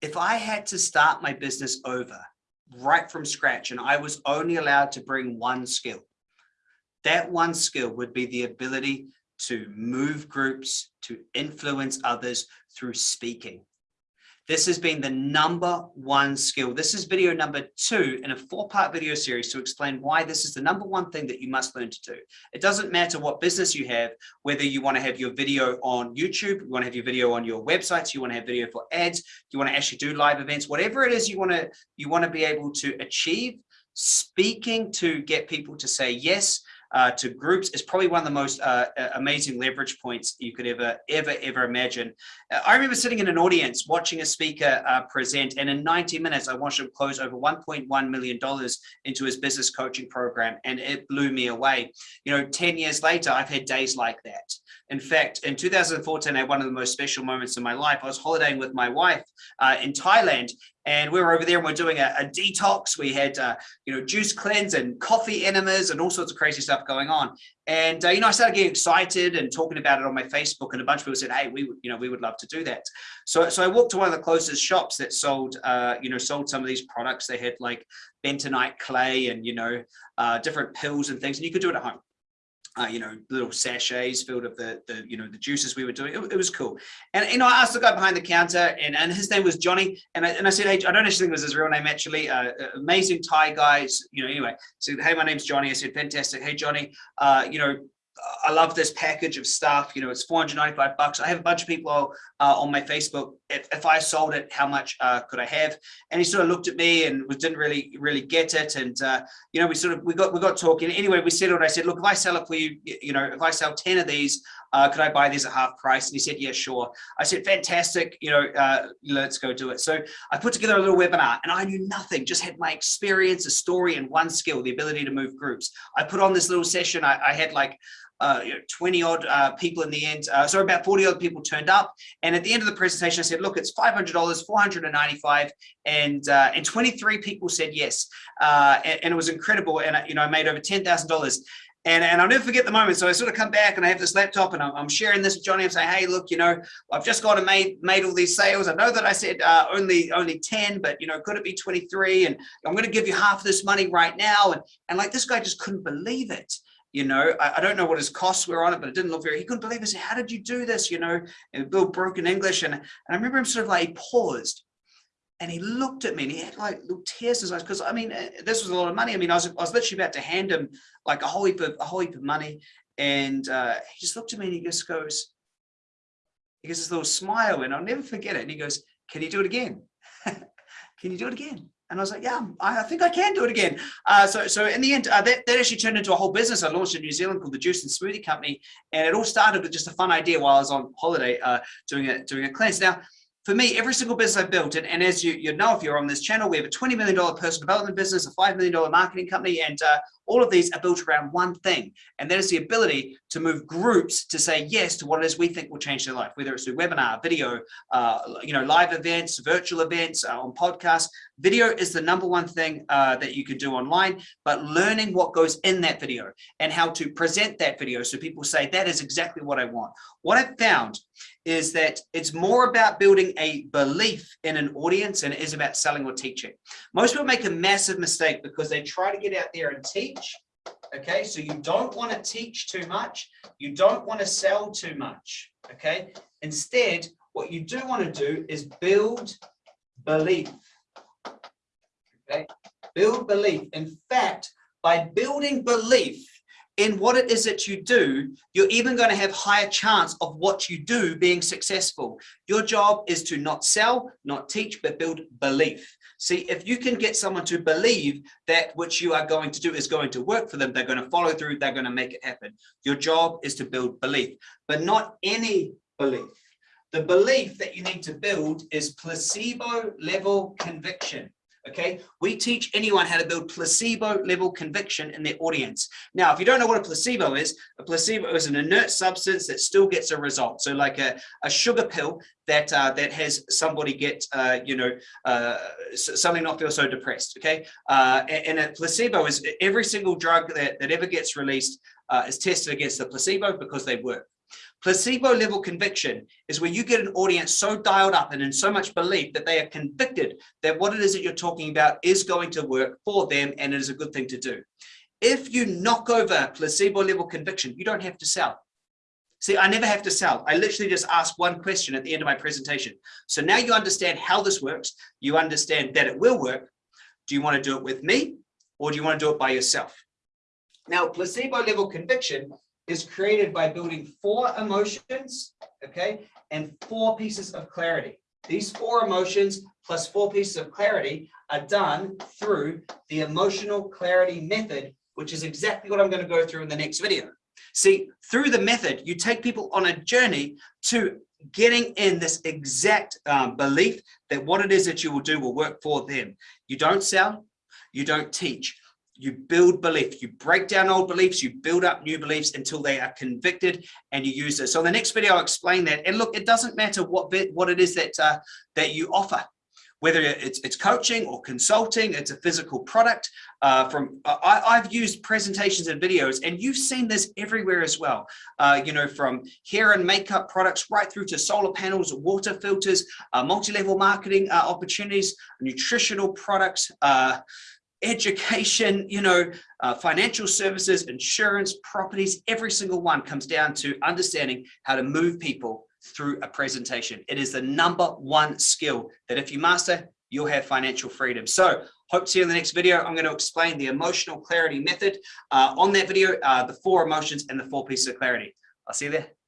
if I had to start my business over right from scratch and I was only allowed to bring one skill, that one skill would be the ability to move groups, to influence others through speaking. This has been the number one skill. This is video number two in a four part video series to explain why this is the number one thing that you must learn to do. It doesn't matter what business you have, whether you want to have your video on YouTube, you want to have your video on your websites, you want to have video for ads, you want to actually do live events, whatever it is you want to, you want to be able to achieve, speaking to get people to say yes, uh, to groups is probably one of the most uh, amazing leverage points you could ever, ever, ever imagine. Uh, I remember sitting in an audience watching a speaker uh, present, and in 90 minutes, I watched him close over $1.1 million into his business coaching program, and it blew me away. You know, 10 years later, I've had days like that. In fact, in 2014, I had one of the most special moments in my life. I was holidaying with my wife uh, in Thailand, and we were over there and we are doing a, a, detox. We had, uh, you know, juice cleanse and coffee enemas and all sorts of crazy stuff going on. And, uh, you know, I started getting excited and talking about it on my Facebook and a bunch of people said, hey, we would, you know, we would love to do that. So, so I walked to one of the closest shops that sold, uh, you know, sold some of these products. They had like bentonite clay and, you know, uh, different pills and things, and you could do it at home uh, you know, little sachets filled of the, the, you know, the juices we were doing. It, it, was cool. And, you know, I asked the guy behind the counter and, and his name was Johnny. And I, and I said, hey, I don't actually think it was his real name, actually. Uh, amazing Thai guys, you know, anyway. So, hey, my name's Johnny. I said, fantastic. Hey, Johnny, uh, you know, I love this package of stuff. You know, it's 495 bucks. I have a bunch of people uh, on my Facebook. If, if I sold it, how much uh, could I have? And he sort of looked at me and was, didn't really, really get it. And, uh, you know, we sort of, we got, we got talking. Anyway, we settled. I said, look, if I sell it for you, you know, if I sell 10 of these, uh, could I buy these at half price? And he said, yeah, sure. I said, fantastic. You know, uh, let's go do it. So I put together a little webinar and I knew nothing, just had my experience, a story and one skill, the ability to move groups. I put on this little session. I, I had like, uh, you know, 20 odd uh, people in the end. Uh, so about 40 odd people turned up. And at the end of the presentation, I said, look, it's $500, 495 and uh, and 23 people said yes. Uh, and, and, it was incredible. And, you know, I made over $10,000. And, and I'll never forget the moment. So I sort of come back and I have this laptop and I'm, I'm sharing this with Johnny. I'm saying, hey, look, you know, I've just got to made made all these sales. I know that I said uh, only only 10, but you know, could it be 23? And I'm going to give you half of this money right now. And and like this guy just couldn't believe it you know, I, I, don't know what his costs were on it, but it didn't look very, he couldn't believe it. Said, how did you do this? You know, and Bill broken English. And, and I remember him sort of like, paused and he looked at me and he had like little tears in his eyes. Cause I mean, uh, this was a lot of money. I mean, I was, I was literally about to hand him like a whole heap of, a whole heap of money. And uh, he just looked at me and he just goes, he gives this little smile and I'll never forget it. And he goes, can you do it again? can you do it again? And I was like, yeah, I think I can do it again. Uh, so, so in the end, uh, that, that actually turned into a whole business. I launched in New Zealand called the Juice and Smoothie Company. And it all started with just a fun idea while I was on holiday uh, doing, a, doing a cleanse. Now, for me, every single business I've built, and, and as you, you know, if you're on this channel, we have a $20 million personal development business, a $5 million marketing company, and uh, all of these are built around one thing, and that is the ability to move groups to say yes to what it is we think will change their life, whether it's through webinar, video, uh, you know, live events, virtual events, uh, on podcasts. Video is the number one thing uh, that you can do online, but learning what goes in that video and how to present that video so people say that is exactly what I want. What I've found is that it's more about building a belief in an audience and it is about selling or teaching. Most people make a massive mistake because they try to get out there and teach teach. Okay, so you don't want to teach too much. You don't want to sell too much. Okay, instead, what you do want to do is build belief. Build belief. In fact, by building belief, in what it is that you do, you're even going to have higher chance of what you do being successful. Your job is to not sell, not teach, but build belief. See, if you can get someone to believe that what you are going to do is going to work for them, they're going to follow through, they're going to make it happen. Your job is to build belief, but not any belief. The belief that you need to build is placebo level conviction okay? We teach anyone how to build placebo level conviction in their audience. Now if you don't know what a placebo is a placebo is an inert substance that still gets a result. So like a, a sugar pill that uh, that has somebody get uh, you know uh, something not feel so depressed okay? Uh, and, and, a placebo is every single drug that, that ever gets released uh, is tested against the placebo because they work Placebo level conviction is where you get an audience so dialed up and in so much belief that they are convicted that what it is that you're talking about is going to work for them and it is a good thing to do. If you knock over placebo level conviction, you don't have to sell. See, I never have to sell. I literally just ask one question at the end of my presentation. So now you understand how this works. You understand that it will work. Do you want to do it with me or do you want to do it by yourself? Now, placebo level conviction is created by building four emotions, okay, and four pieces of clarity. These four emotions plus four pieces of clarity are done through the emotional clarity method, which is exactly what I'm going to go through in the next video. See, through the method, you take people on a journey to getting in this exact um, belief that what it is that you will do will work for them. You don't sell, you don't teach, you build belief, you break down old beliefs, you build up new beliefs until they are convicted and you use it. So in the next video, I'll explain that. And look, it doesn't matter what bit, what it is that, uh, that you offer whether it's, it's coaching or consulting, it's a physical product. Uh, from I, have used presentations and videos, and you've seen this everywhere as well. Uh, you know, from hair and makeup products right through to solar panels, water filters, uh, multi-level marketing uh, opportunities, nutritional products, uh, education, you know, uh, financial services, insurance, properties, every single one comes down to understanding how to move people through a presentation. It is the number one skill that if you master, you'll have financial freedom. So hope to see you in the next video. I'm going to explain the emotional clarity method uh, on that video, uh, the four emotions and the four pieces of clarity. I'll see you there.